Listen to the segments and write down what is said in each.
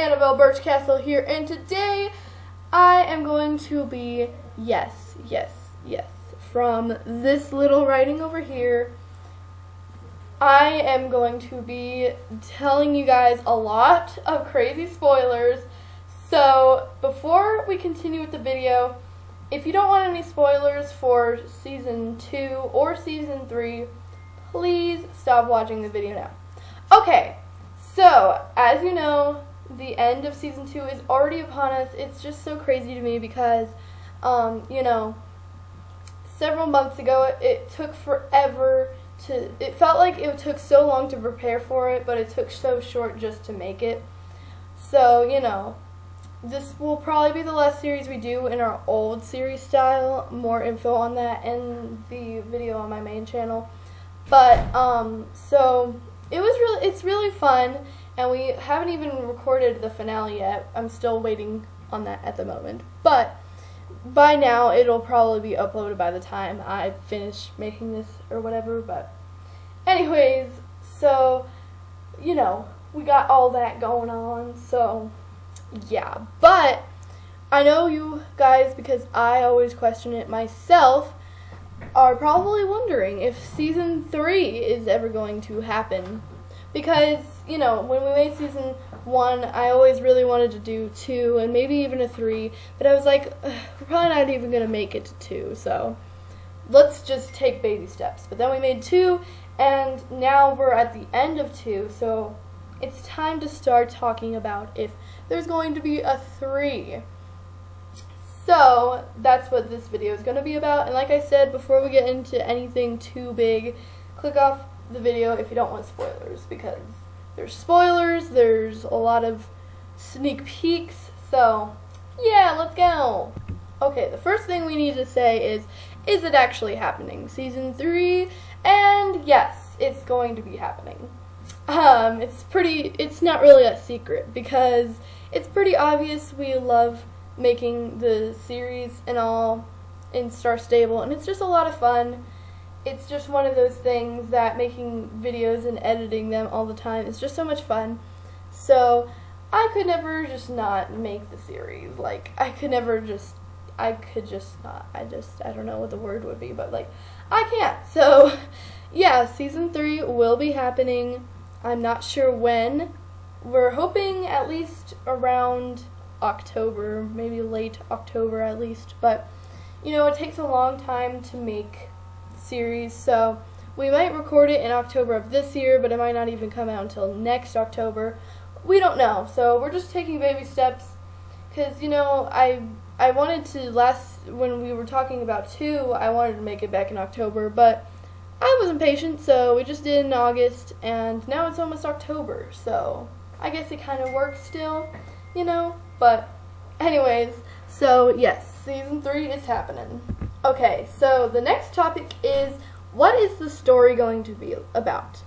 Annabelle Birchcastle here, and today I am going to be, yes, yes, yes, from this little writing over here, I am going to be telling you guys a lot of crazy spoilers. So, before we continue with the video, if you don't want any spoilers for season 2 or season 3, please stop watching the video now. Okay, so, as you know, the end of season two is already upon us. It's just so crazy to me because, um, you know, several months ago it, it took forever to. It felt like it took so long to prepare for it, but it took so short just to make it. So, you know, this will probably be the last series we do in our old series style. More info on that in the video on my main channel. But, um, so it was really, it's really fun and we haven't even recorded the finale yet. I'm still waiting on that at the moment. But by now, it'll probably be uploaded by the time I finish making this or whatever. But, anyways, so, you know, we got all that going on. So, yeah. But, I know you guys, because I always question it myself, are probably wondering if season 3 is ever going to happen because you know when we made season one i always really wanted to do two and maybe even a three but i was like we're probably not even going to make it to two so let's just take baby steps. But then we made two and now we're at the end of two so it's time to start talking about if there's going to be a three. So that's what this video is going to be about and like i said before we get into anything too big click off the video if you don't want spoilers because there's spoilers, there's a lot of sneak peeks, so yeah, let's go. Okay, the first thing we need to say is, is it actually happening? Season 3, and yes, it's going to be happening. Um, it's pretty, it's not really a secret because it's pretty obvious we love making the series and all in Star Stable, and it's just a lot of fun it's just one of those things that making videos and editing them all the time is just so much fun. So I could never just not make the series. Like I could never just I could just not. I just I don't know what the word would be, but like I can't. So yeah, season 3 will be happening. I'm not sure when. We're hoping at least around October, maybe late October at least, but you know, it takes a long time to make series, so we might record it in October of this year, but it might not even come out until next October. We don't know, so we're just taking baby steps, because, you know, I I wanted to last, when we were talking about two, I wanted to make it back in October, but I was impatient, so we just did in August, and now it's almost October, so I guess it kind of works still, you know, but anyways, so yes, season three is happening. Okay, so the next topic is what is the story going to be about?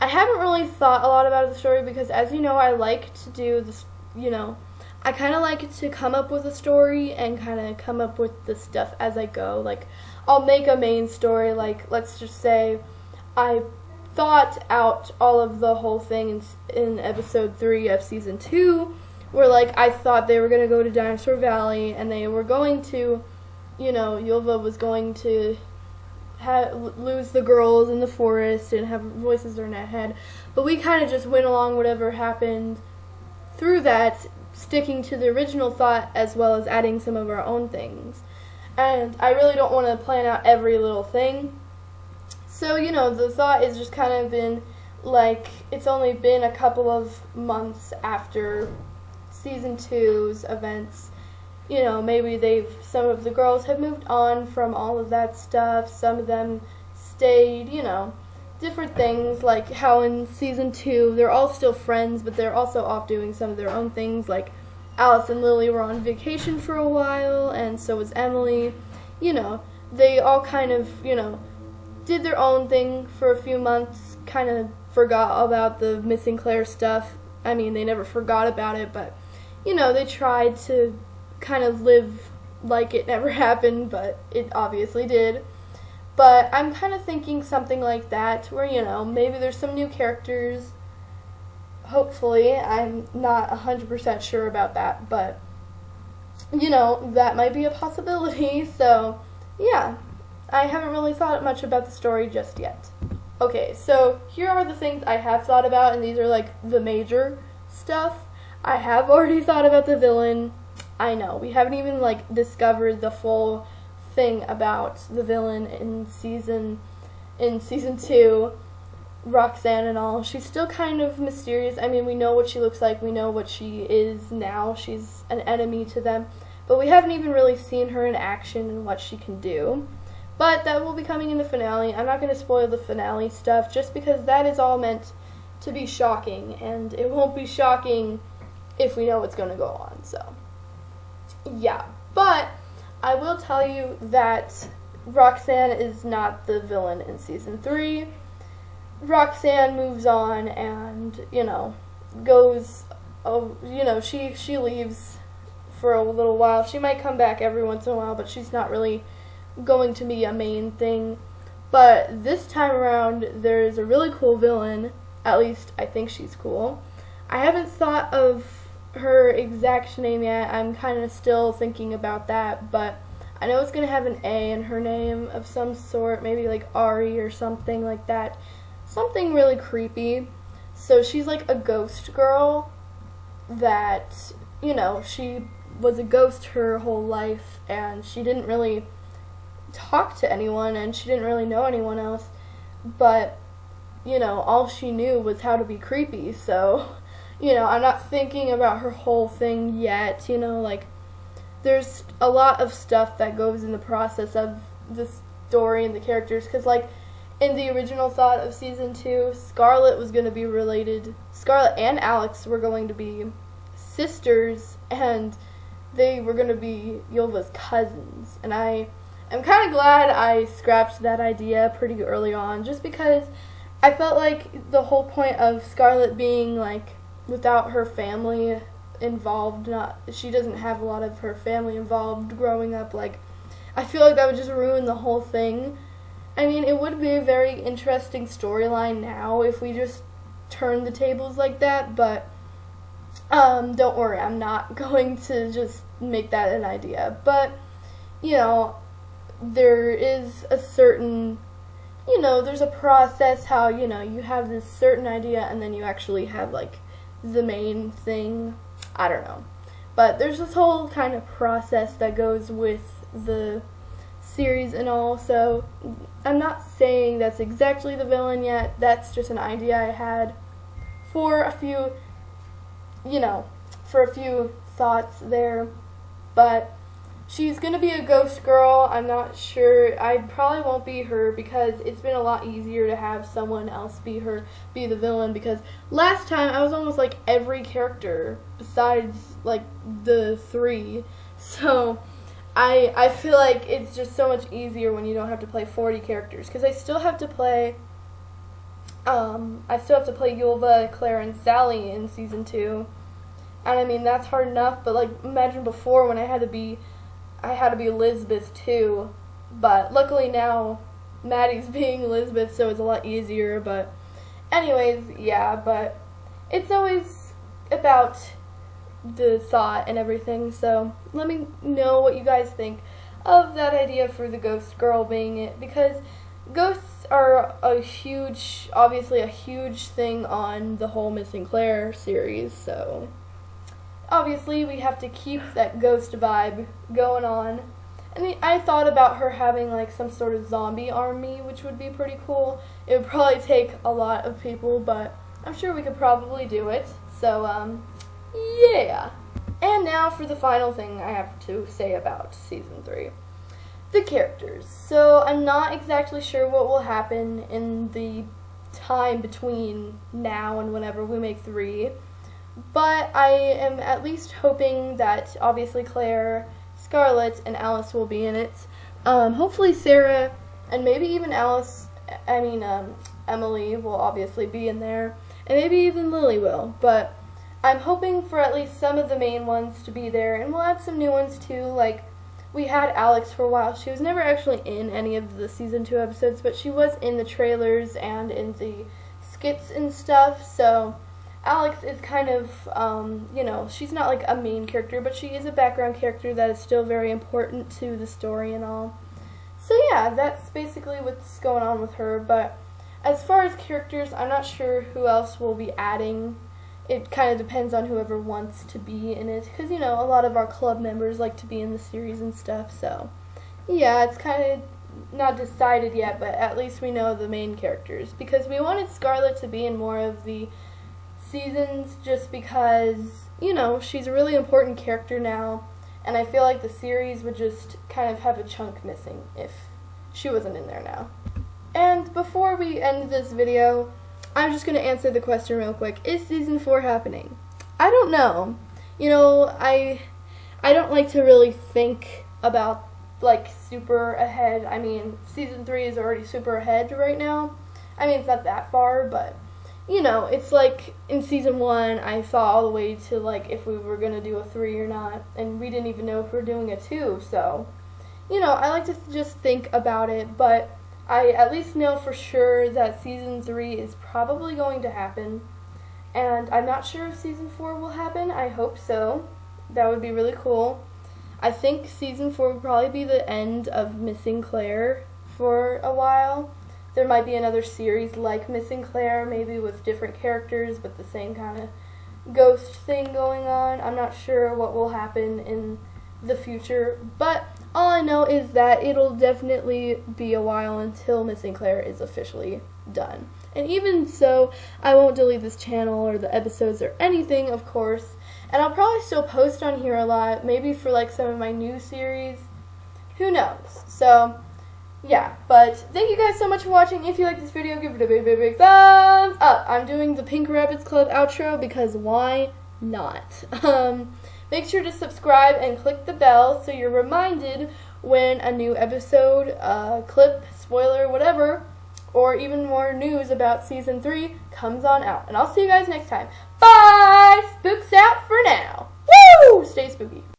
I haven't really thought a lot about the story because, as you know, I like to do this, you know, I kind of like to come up with a story and kind of come up with the stuff as I go. Like, I'll make a main story, like, let's just say I thought out all of the whole thing in, in episode 3 of season 2, where, like, I thought they were going to go to Dinosaur Valley and they were going to you know, Ylva was going to lose the girls in the forest and have voices in her head. But we kind of just went along whatever happened through that, sticking to the original thought as well as adding some of our own things. And I really don't want to plan out every little thing. So, you know, the thought has just kind of been like it's only been a couple of months after season two's events you know, maybe they've, some of the girls have moved on from all of that stuff, some of them stayed, you know, different things, like how in season two, they're all still friends, but they're also off doing some of their own things, like Alice and Lily were on vacation for a while, and so was Emily, you know, they all kind of, you know, did their own thing for a few months, kind of forgot about the missing Claire stuff. I mean, they never forgot about it, but, you know, they tried to kind of live like it never happened, but it obviously did. But I'm kind of thinking something like that, where, you know, maybe there's some new characters, hopefully. I'm not 100% sure about that, but you know, that might be a possibility. So, yeah, I haven't really thought much about the story just yet. Okay, so here are the things I have thought about, and these are like the major stuff. I have already thought about the villain. I know, we haven't even like discovered the full thing about the villain in season in season 2. Roxanne and all. She's still kind of mysterious. I mean, we know what she looks like. We know what she is now. She's an enemy to them. But we haven't even really seen her in action and what she can do. But that will be coming in the finale. I'm not going to spoil the finale stuff just because that is all meant to be shocking. And it won't be shocking if we know what's going to go on. So, yeah. But I will tell you that Roxanne is not the villain in season 3 Roxanne moves on and, you know, goes, oh, you know, she, she leaves for a little while. She might come back every once in a while, but she's not really going to be a main thing. But this time around, there's a really cool villain. At least, I think she's cool. I haven't thought of her exact name yet. I'm kind of still thinking about that, but I know it's going to have an A in her name of some sort, maybe like Ari or something like that something really creepy. So she's like a ghost girl that, you know, she was a ghost her whole life and she didn't really talk to anyone and she didn't really know anyone else. But, you know, all she knew was how to be creepy. So, you know, I'm not thinking about her whole thing yet, you know, like there's a lot of stuff that goes in the process of the story and the characters cuz like in the original thought of season two, Scarlet was going to be related. Scarlet and Alex were going to be sisters, and they were going to be Ylva's cousins. And I am kind of glad I scrapped that idea pretty early on, just because I felt like the whole point of Scarlet being like without her family involved, not she doesn't have a lot of her family involved growing up. Like, I feel like that would just ruin the whole thing I mean, it would be a very interesting storyline now if we just turn the tables like that, but um, don't worry, I'm not going to just make that an idea. But, you know, there is a certain, you know, there's a process how, you know, you have this certain idea and then you actually have, like, the main thing. I don't know. But there's this whole kind of process that goes with the series and all, so I'm not saying that's exactly the villain yet. That's just an idea I had for a few, you know, for a few thoughts there. But she's to be a ghost girl. I'm not sure. I probably won't be her because it's been a lot easier to have someone else be her, be the villain. Because last time I was almost like every character besides like the three. So I I feel like it's just so much easier when you don't have to play 40 characters because I still have to play um I still have to play Ylva, Claire and Sally in season 2. And I mean that's hard enough, but like imagine before when I had to be I had to be Elizabeth too. But luckily now Maddie's being Elizabeth so it's a lot easier, but anyways, yeah, but it's always about the thought and everything. So let me know what you guys think of that idea for the ghost girl being it because ghosts are a huge, obviously a huge thing on the whole Missing Claire series. So obviously we have to keep that ghost vibe going on. And I thought about her having like some sort of zombie army, which would be pretty cool. It would probably take a lot of people, but I'm sure we could probably do it. So, um, yeah. And now for the final thing I have to say about season 3. The characters. So I'm not exactly sure what will happen in the time between now and whenever we make 3. But I am at least hoping that obviously Claire, Scarlet, and Alice will be in it. Um, hopefully Sarah and maybe even Alice, I mean um, Emily will obviously be in there. And maybe even Lily will. But I'm hoping for at least some of the main ones to be there, and we'll add some new ones too, like we had Alex for a while. She was never actually in any of the season 2 episodes, but she was in the trailers and in the skits and stuff, so Alex is kind of, um, you know, she's not like a main character, but she is a background character that is still very important to the story and all. So yeah, that's basically what's going on with her. But as far as characters, I'm not sure who else will be adding. It kind of depends on whoever wants to be in it, because you know a lot of our club members like to be in the series and stuff. So yeah, it's kind of not decided yet, but at least we know the main characters because we wanted Scarlett to be in more of the seasons just because you know she's a really important character now and I feel like the series would just kind of have a chunk missing if she wasn't in there now. And before we end this video, I'm just going to answer the question real quick. Is season 4 happening? I don't know. You know, I I don't like to really think about like super ahead. I mean, season 3 is already super ahead right now. I mean, it's not that far, but you know, it's like in season one, I thought all the way to like if we were gonna do a three or not, and we didn't even know if we are doing a two. So, you know, I like to just think about it, but I at least know for sure that season three is probably going to happen, and I'm not sure if season four will happen. I hope so. That would be really cool. I think season four would probably be the end of Missing Claire for a while there might be another series like Missing Claire, maybe with different characters but the same kind of ghost thing going on. I'm not sure what will happen in the future, but all I know is that it'll definitely be a while until Missing Claire is officially done. And even so, I won't delete this channel or the episodes or anything, of course. And I'll probably still post on here a lot, maybe for like some of my new series. Who knows? So, yeah, but thank you guys so much for watching. If you like this video, give it a big, big, big thumbs up. I'm doing the Pink Rabbits Club outro because why not? Um, make sure to subscribe and click the bell so you're reminded when a new episode, uh, clip, spoiler, whatever, or even more news about Season 3 comes on out. And I'll see you guys next time. Bye! Spooks out for now. Woo! Stay spooky.